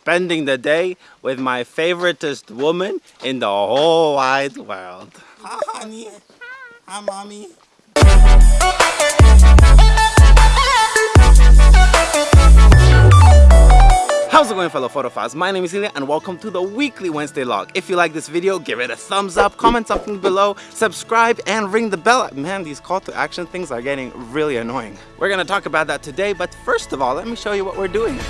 spending the day with my favoritist woman in the whole wide world. Hi, honey. Hi, mommy. How's it going fellow photophiles? My name is Ilya and welcome to the weekly Wednesday log. If you like this video, give it a thumbs up, comment something below, subscribe and ring the bell. Man, these call to action things are getting really annoying. We're gonna talk about that today, but first of all, let me show you what we're doing.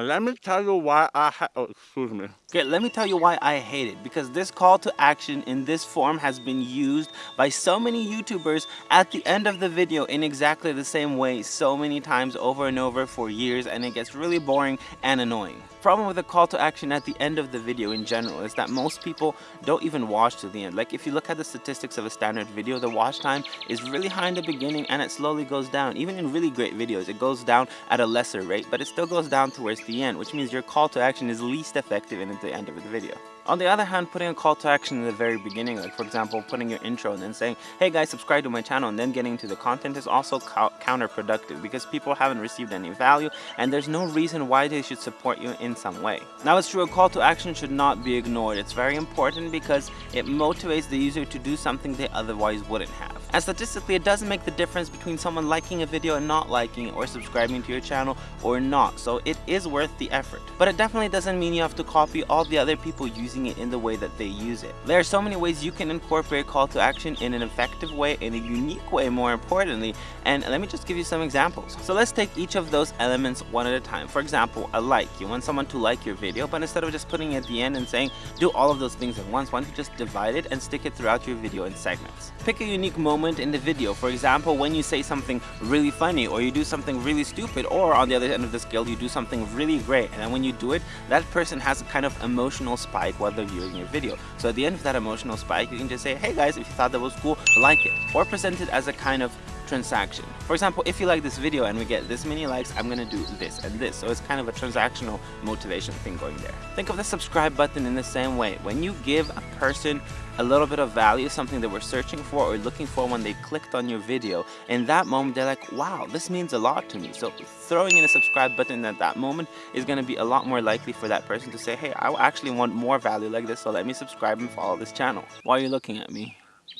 And let me tell you why I ha- oh, excuse me. Okay, let me tell you why I hate it. Because this call to action in this form has been used by so many YouTubers at the end of the video in exactly the same way so many times over and over for years and it gets really boring and annoying. Problem with the call to action at the end of the video in general is that most people don't even watch to the end. Like if you look at the statistics of a standard video, the watch time is really high in the beginning and it slowly goes down. Even in really great videos, it goes down at a lesser rate, but it still goes down towards the end, which means your call to action is least effective in the end of the video. On the other hand, putting a call to action in the very beginning, like for example, putting your intro and then saying, hey guys, subscribe to my channel and then getting to the content is also counterproductive because people haven't received any value and there's no reason why they should support you in some way. Now it's true, a call to action should not be ignored. It's very important because it motivates the user to do something they otherwise wouldn't have. And statistically, it doesn't make the difference between someone liking a video and not liking it or subscribing to your channel or not. So it is worth the effort. But it definitely doesn't mean you have to copy all the other people using it in the way that they use it. There are so many ways you can incorporate call to action in an effective way, in a unique way more importantly, and let me just give you some examples. So let's take each of those elements one at a time. For example, a like. You want someone to like your video, but instead of just putting it at the end and saying, do all of those things at once, why don't you just divide it and stick it throughout your video in segments. Pick a unique moment in the video. For example, when you say something really funny or you do something really stupid or on the other end of the scale, you do something really great. And then when you do it, that person has a kind of emotional spike while they're viewing your video. So at the end of that emotional spike, you can just say, hey guys, if you thought that was cool, like it. Or present it as a kind of transaction. For example, if you like this video and we get this many likes, I'm gonna do this and this. So it's kind of a transactional motivation thing going there. Think of the subscribe button in the same way. When you give a person a little bit of value, something that we're searching for or looking for when they clicked on your video, in that moment they're like, wow, this means a lot to me. So throwing in a subscribe button at that moment is gonna be a lot more likely for that person to say, hey, I actually want more value like this, so let me subscribe and follow this channel. Why are you looking at me?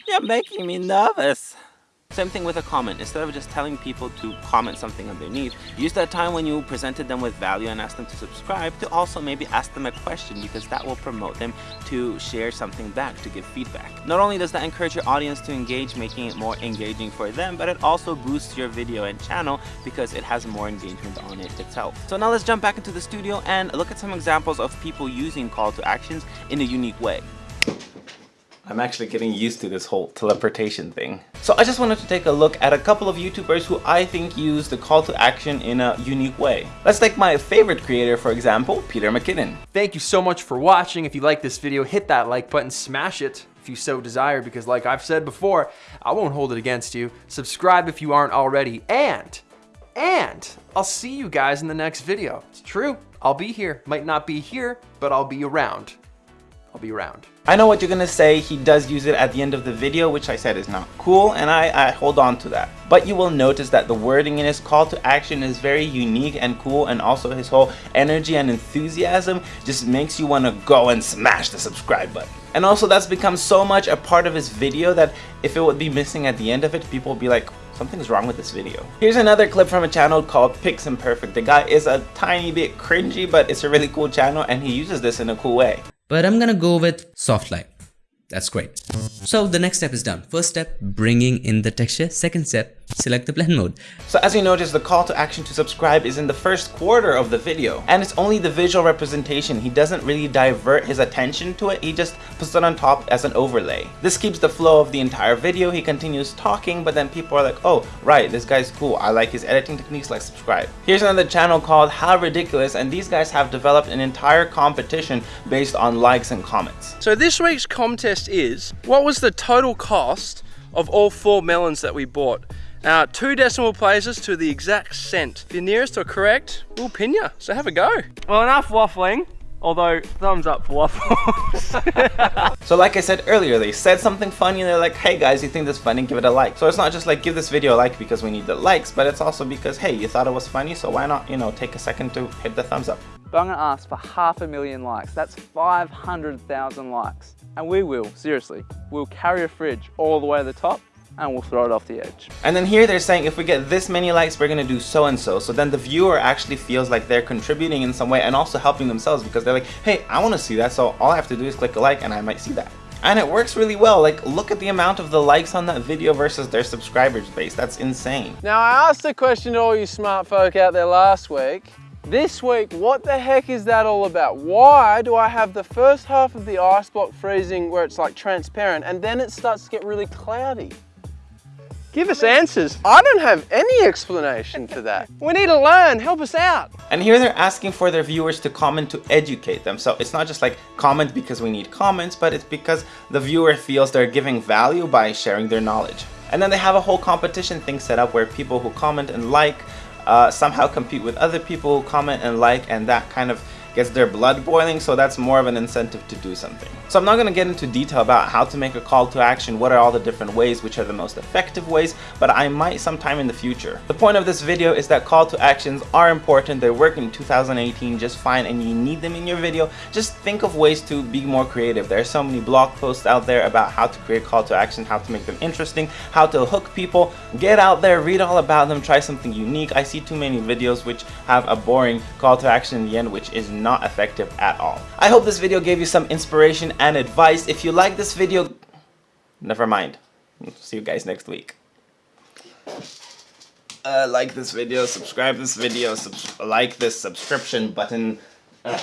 You're making me nervous. Same thing with a comment. Instead of just telling people to comment something underneath, use that time when you presented them with value and asked them to subscribe to also maybe ask them a question because that will promote them to share something back, to give feedback. Not only does that encourage your audience to engage, making it more engaging for them, but it also boosts your video and channel because it has more engagement on it itself. So now let's jump back into the studio and look at some examples of people using call to actions in a unique way. I'm actually getting used to this whole teleportation thing. So I just wanted to take a look at a couple of YouTubers who I think use the call to action in a unique way. Let's take my favorite creator, for example, Peter McKinnon. Thank you so much for watching. If you like this video, hit that like button, smash it if you so desire, because like I've said before, I won't hold it against you. Subscribe if you aren't already, and, and I'll see you guys in the next video. It's true, I'll be here. Might not be here, but I'll be around. I'll be around. I know what you're gonna say, he does use it at the end of the video, which I said is not cool, and I, I hold on to that. But you will notice that the wording in his call to action is very unique and cool, and also his whole energy and enthusiasm just makes you wanna go and smash the subscribe button. And also that's become so much a part of his video that if it would be missing at the end of it, people would be like, something's wrong with this video. Here's another clip from a channel called Piximperfect. The guy is a tiny bit cringy, but it's a really cool channel and he uses this in a cool way but I'm gonna go with soft light. That's great. So the next step is done. First step, bringing in the texture. Second step, select the blend mode. So as you notice, the call to action to subscribe is in the first quarter of the video. And it's only the visual representation. He doesn't really divert his attention to it. He just puts it on top as an overlay. This keeps the flow of the entire video. He continues talking, but then people are like, oh, right, this guy's cool. I like his editing techniques, like subscribe. Here's another channel called How Ridiculous, and these guys have developed an entire competition based on likes and comments. So this week's contest is, what was the total cost of all four melons that we bought? Now, two decimal places to the exact cent. The nearest or correct, we'll pin you. So have a go. Well, enough waffling. Although, thumbs up for waffles. so like I said earlier, they said something funny and they're like, hey guys, you think this funny, give it a like. So it's not just like, give this video a like because we need the likes, but it's also because, hey, you thought it was funny, so why not, you know, take a second to hit the thumbs up. But I'm gonna ask for half a million likes. That's 500,000 likes. And we will, seriously, we'll carry a fridge all the way to the top and we'll throw it off the edge. And then here they're saying if we get this many likes, we're gonna do so and so. So then the viewer actually feels like they're contributing in some way and also helping themselves because they're like, hey, I wanna see that. So all I have to do is click a like and I might see that. And it works really well. Like, look at the amount of the likes on that video versus their subscribers base. That's insane. Now, I asked a question to all you smart folk out there last week. This week, what the heck is that all about? Why do I have the first half of the ice block freezing where it's like transparent and then it starts to get really cloudy? Give us answers. I don't have any explanation for that. We need to learn, help us out. And here they're asking for their viewers to comment to educate them. So it's not just like comment because we need comments, but it's because the viewer feels they're giving value by sharing their knowledge. And then they have a whole competition thing set up where people who comment and like uh, somehow compete with other people who comment and like and that kind of gets their blood boiling, so that's more of an incentive to do something. So I'm not going to get into detail about how to make a call to action, what are all the different ways, which are the most effective ways, but I might sometime in the future. The point of this video is that call to actions are important, they work in 2018 just fine, and you need them in your video. Just think of ways to be more creative. There are so many blog posts out there about how to create call to action, how to make them interesting, how to hook people. Get out there, read all about them, try something unique. I see too many videos which have a boring call to action in the end, which is not effective at all. I hope this video gave you some inspiration and advice. If you like this video, never mind. See you guys next week. Uh, like this video, subscribe this video, like this subscription button. Uh.